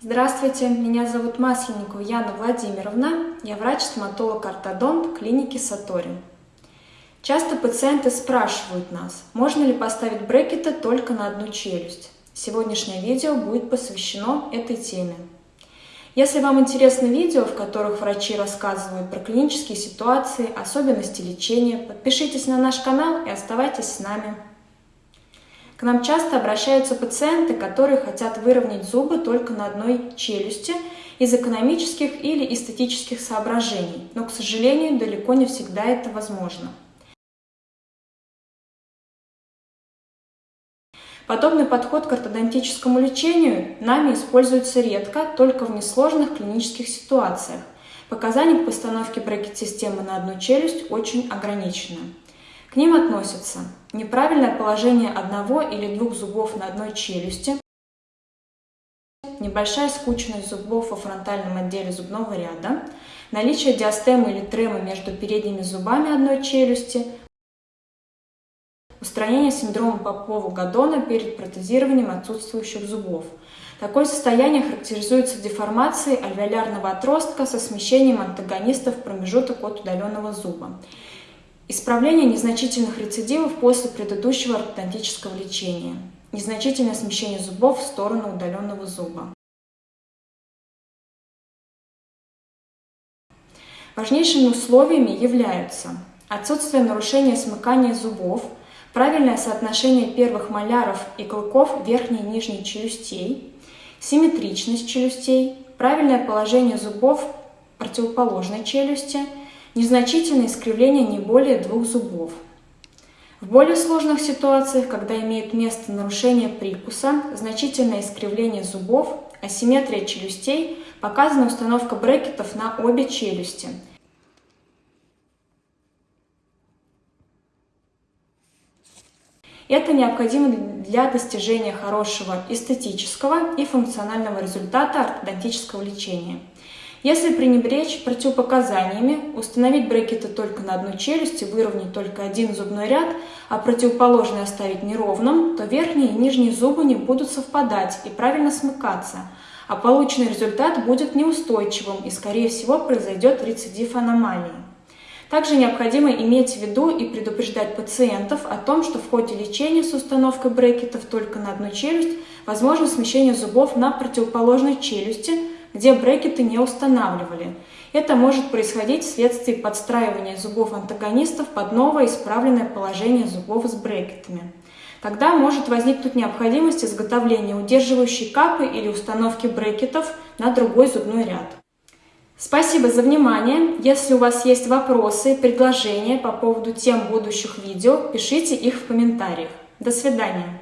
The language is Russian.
Здравствуйте, меня зовут Масленникова Яна Владимировна, я врач-стоматолог-ортодонт клиники Сатори. Часто пациенты спрашивают нас, можно ли поставить брекеты только на одну челюсть. Сегодняшнее видео будет посвящено этой теме. Если вам интересны видео, в которых врачи рассказывают про клинические ситуации, особенности лечения, подпишитесь на наш канал и оставайтесь с нами. К нам часто обращаются пациенты, которые хотят выровнять зубы только на одной челюсти из экономических или эстетических соображений, но, к сожалению, далеко не всегда это возможно. Подобный подход к ортодонтическому лечению нами используется редко, только в несложных клинических ситуациях. Показания к постановке брекет-системы на одну челюсть очень ограничены. К ним относятся неправильное положение одного или двух зубов на одной челюсти, небольшая скучность зубов во фронтальном отделе зубного ряда, наличие диастемы или тремы между передними зубами одной челюсти, устранение синдрома Попова-Гадона перед протезированием отсутствующих зубов. Такое состояние характеризуется деформацией альвеолярного отростка со смещением антагонистов в промежуток от удаленного зуба. Исправление незначительных рецидивов после предыдущего ортодонтического лечения. Незначительное смещение зубов в сторону удаленного зуба. Важнейшими условиями являются отсутствие нарушения смыкания зубов, правильное соотношение первых маляров и клыков верхней и нижней челюстей, симметричность челюстей, правильное положение зубов противоположной челюсти – Незначительное искривление не более двух зубов. В более сложных ситуациях, когда имеет место нарушение прикуса, значительное искривление зубов, асимметрия челюстей, показана установка брекетов на обе челюсти. Это необходимо для достижения хорошего эстетического и функционального результата ортодонтического лечения. Если пренебречь противопоказаниями, установить брекеты только на одну челюсть и выровнять только один зубной ряд, а противоположный оставить неровным, то верхние и нижние зубы не будут совпадать и правильно смыкаться, а полученный результат будет неустойчивым и, скорее всего, произойдет рецидив аномалии. Также необходимо иметь в виду и предупреждать пациентов о том, что в ходе лечения с установкой брекетов только на одну челюсть возможно смещение зубов на противоположной челюсти – где брекеты не устанавливали. Это может происходить вследствие подстраивания зубов антагонистов под новое исправленное положение зубов с брекетами. Тогда может возникнуть необходимость изготовления удерживающей капы или установки брекетов на другой зубной ряд. Спасибо за внимание. Если у вас есть вопросы предложения по поводу тем будущих видео, пишите их в комментариях. До свидания.